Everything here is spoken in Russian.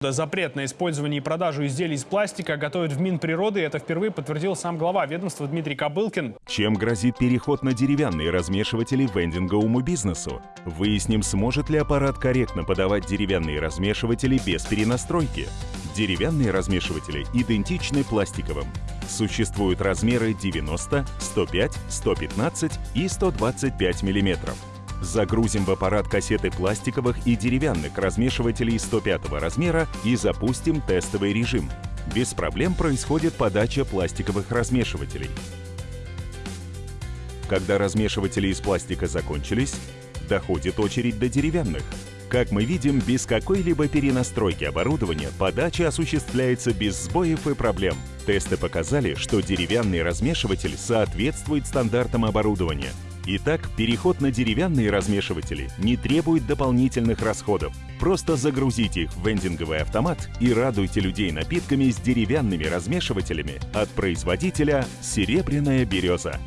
запрет на использование и продажу изделий из пластика готовят в Минприроды. Это впервые подтвердил сам глава ведомства Дмитрий Кобылкин. Чем грозит переход на деревянные размешиватели вендинговому бизнесу? Выясним, сможет ли аппарат корректно подавать деревянные размешиватели без перенастройки. Деревянные размешиватели идентичны пластиковым. Существуют размеры 90, 105, 115 и 125 мм. Загрузим в аппарат кассеты пластиковых и деревянных размешивателей 105 размера и запустим тестовый режим. Без проблем происходит подача пластиковых размешивателей. Когда размешиватели из пластика закончились, доходит очередь до деревянных. Как мы видим, без какой-либо перенастройки оборудования подача осуществляется без сбоев и проблем. Тесты показали, что деревянный размешиватель соответствует стандартам оборудования. Итак, переход на деревянные размешиватели не требует дополнительных расходов. Просто загрузите их в вендинговый автомат и радуйте людей напитками с деревянными размешивателями от производителя «Серебряная береза».